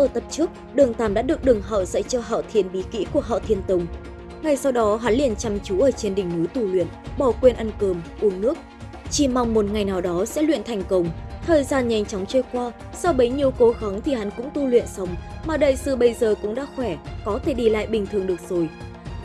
Ở tập trước, Đường Tam đã được Đường Hậu dạy cho họ Thiên bí kỹ của họ Thiên Tông. Ngay sau đó, hắn liền chăm chú ở trên đỉnh núi tu luyện, bỏ quên ăn cơm, uống nước. Chỉ mong một ngày nào đó sẽ luyện thành công. Thời gian nhanh chóng trôi qua, sau bấy nhiêu cố gắng thì hắn cũng tu luyện xong, mà đại sư bây giờ cũng đã khỏe, có thể đi lại bình thường được rồi.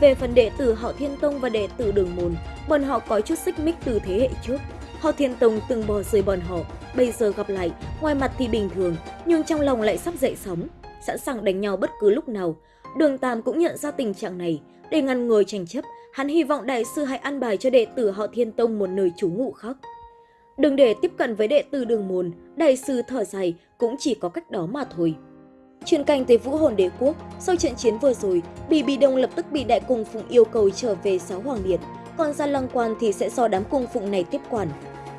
Về phần đệ tử họ Thiên Tông và đệ tử Đường Môn, bọn họ có chút xích mích từ thế hệ trước. họ Thiên Tông từng bỏ rơi bọn họ, bây giờ gặp lại, ngoài mặt thì bình thường, nhưng trong lòng lại sắp dậy sóng, sẵn sàng đánh nhau bất cứ lúc nào. Đường Tam cũng nhận ra tình trạng này, để ngăn ngừa tranh chấp, hắn hy vọng đại sư hãy ăn bài cho đệ tử họ Thiên Tông một nơi trú ngụ khác. Đừng để tiếp cận với đệ tử đường môn, đại sư thở dài cũng chỉ có cách đó mà thôi. Chuyên canh tới Vũ Hồn Đế Quốc, sau trận chiến vừa rồi, Bì Bì Đông lập tức bị đại cung phụng yêu cầu trở về Sáu Hoàng Điện, còn Gia Lăng Quan thì sẽ do đám cung phụng này tiếp quản.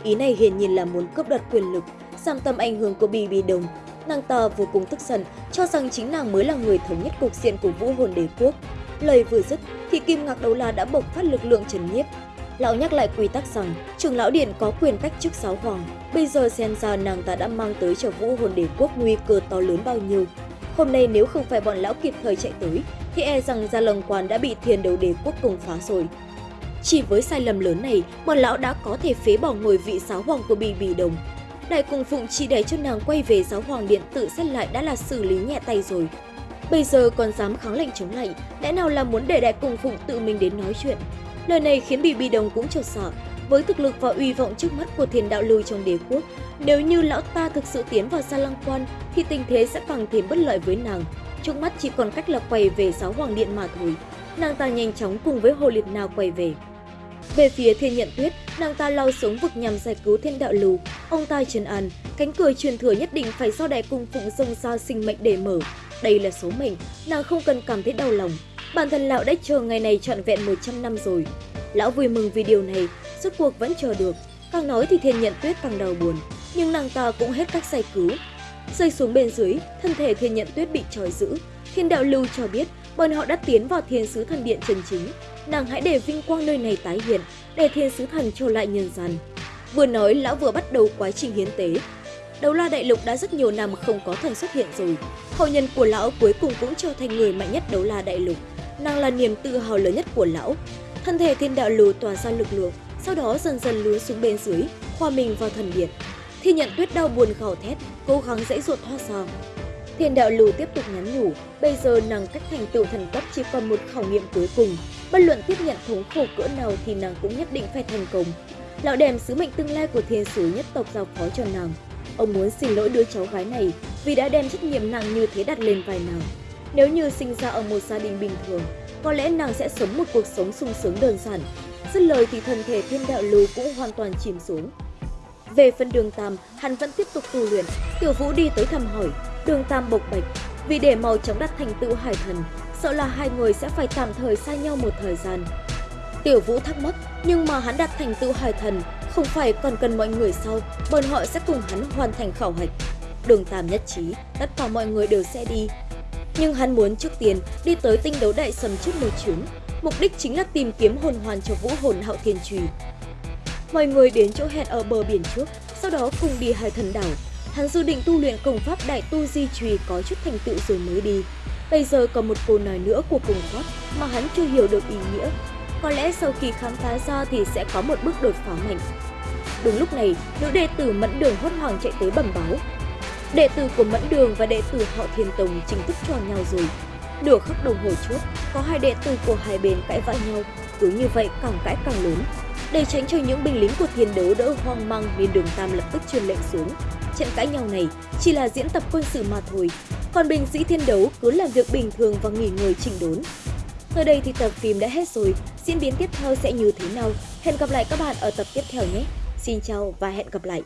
Ý này hiển nhiên là muốn cướp đoạt quyền lực, giảm tầm ảnh hưởng của Bì Bì Đồng. Nàng ta vô cùng tức giận, cho rằng chính nàng mới là người thống nhất cục diện của Vũ Hồn Đế Quốc. Lời vừa dứt thì Kim Ngạc Đấu La đã bộc phát lực lượng trần nhiếp. Lão nhắc lại quy tắc rằng trưởng lão điện có quyền cách chức giáo hoàng. Bây giờ xem ra nàng ta đã mang tới cho Vũ Hồn Đế Quốc nguy cơ to lớn bao nhiêu. Hôm nay nếu không phải bọn lão kịp thời chạy tới, thì e rằng Gia Lồng Quan đã bị thiên đấu đế quốc công phá rồi. Chỉ với sai lầm lớn này, bọn lão đã có thể phế bỏ ngôi vị giáo hoàng của Bì Bì Đồng. Đại cung phụng chỉ để cho nàng quay về giáo hoàng điện tự xét lại đã là xử lý nhẹ tay rồi. Bây giờ còn dám kháng lệnh chống lại, lẽ nào là muốn để đại cung phụng tự mình đến nói chuyện. Lời này khiến Bì Bì Đồng cũng chột sợ, với thực lực và uy vọng trước mắt của Thiền đạo lưu trong đế quốc, nếu như lão ta thực sự tiến vào Sa Lăng Quan thì tình thế sẽ càng thêm bất lợi với nàng. Trước mắt chỉ còn cách là quay về giáo hoàng điện mà thôi. Nàng ta nhanh chóng cùng với Hồ Liệt Na quay về. Về phía Thiên Nhận Tuyết, nàng ta lao xuống vực nhằm giải cứu thiên đạo lưu. Ông ta trấn an, cánh cửa truyền thừa nhất định phải do đại cung phụng dâng ra sinh mệnh để mở. Đây là số mệnh, nàng không cần cảm thấy đau lòng. Bản thân lão đã chờ ngày này trọn vẹn 100 năm rồi. Lão vui mừng vì điều này, suốt cuộc vẫn chờ được. Càng nói thì Thiên Nhận Tuyết càng đau buồn, nhưng nàng ta cũng hết cách giải cứu. Rơi xuống bên dưới, thân thể Thiên Nhận Tuyết bị trói giữ. Thiên đạo lưu cho biết bọn họ đã tiến vào Thiên Sứ Thần Điện chân chính. Nàng hãy để vinh quang nơi này tái hiện, để Thiên Sứ Thần trở lại nhân gian. Vừa nói, lão vừa bắt đầu quá trình hiến tế. Đấu La Đại Lục đã rất nhiều năm không có thần xuất hiện rồi. Hậu nhân của lão cuối cùng cũng trở thành người mạnh nhất Đấu La Đại Lục. Nàng là niềm tự hào lớn nhất của lão. Thân thể thiên đạo lù tỏa ra lực lượng, sau đó dần dần lún xuống bên dưới, khoa mình vào thần điện. thi nhận tuyết đau buồn gào thét, cố gắng dãy ruột thoát ra. Thiên đạo lưu tiếp tục nhắn nhủ, bây giờ nàng cách thành tựu thần cấp chỉ còn một khảo nghiệm cuối cùng. Bất luận tiếp nhận thống khổ cỡ nào thì nàng cũng nhất định phải thành công. Lão đem sứ mệnh tương lai của thiên sứ nhất tộc giao phó cho nàng. Ông muốn xin lỗi đứa cháu gái này vì đã đem trách nhiệm nặng như thế đặt lên vai nàng. Nếu như sinh ra ở một gia đình bình thường, có lẽ nàng sẽ sống một cuộc sống sung sướng đơn giản. Dứt lời thì thân thể thiên đạo lưu cũng hoàn toàn chìm xuống. Về phần đường Tam, hắn vẫn tiếp tục tu luyện. Tiểu Vũ đi tới thăm hỏi, đường Tam bộc bạch. Vì để mau chóng đặt thành tựu hải thần, sợ là hai người sẽ phải tạm thời xa nhau một thời gian. Tiểu Vũ thắc mắc, nhưng mà hắn đặt thành tựu hải thần, không phải còn cần mọi người sau, bọn họ sẽ cùng hắn hoàn thành khảo hạch. Đường Tam nhất trí, tất cả mọi người đều sẽ đi. Nhưng hắn muốn trước tiên đi tới tinh đấu đại sầm trước một chuyến, mục đích chính là tìm kiếm hồn hoàn cho vũ hồn hạo thiên trùy. Mọi người đến chỗ hẹn ở bờ biển trước, sau đó cùng đi hải thần đảo. Hắn dự định tu luyện công pháp đại tu di trùy có chút thành tựu rồi mới đi. Bây giờ còn một câu nói nữa của công pháp mà hắn chưa hiểu được ý nghĩa. Có lẽ sau khi khám phá ra thì sẽ có một bước đột phá mạnh. Đúng lúc này, nữ đệ tử Mẫn Đường hốt hoảng chạy tới bẩm báo. Đệ tử của Mẫn Đường và đệ tử họ Thiên Tông chính thức cho nhau rồi. Nửa khắc đồng hồ trước, có hai đệ tử của hai bên cãi vã nhau, cứ như vậy càng cãi càng lớn. Để tránh cho những binh lính của thiên đấu đỡ hoang mang nên đường Tam lập tức truyền lệnh xuống. Trận cãi nhau này chỉ là diễn tập quân sự mà thôi, còn binh sĩ thiên đấu cứ làm việc bình thường và nghỉ ngơi chỉnh đốn. Tới đây thì tập phim đã hết rồi, diễn biến tiếp theo sẽ như thế nào? Hẹn gặp lại các bạn ở tập tiếp theo nhé! Xin chào và hẹn gặp lại!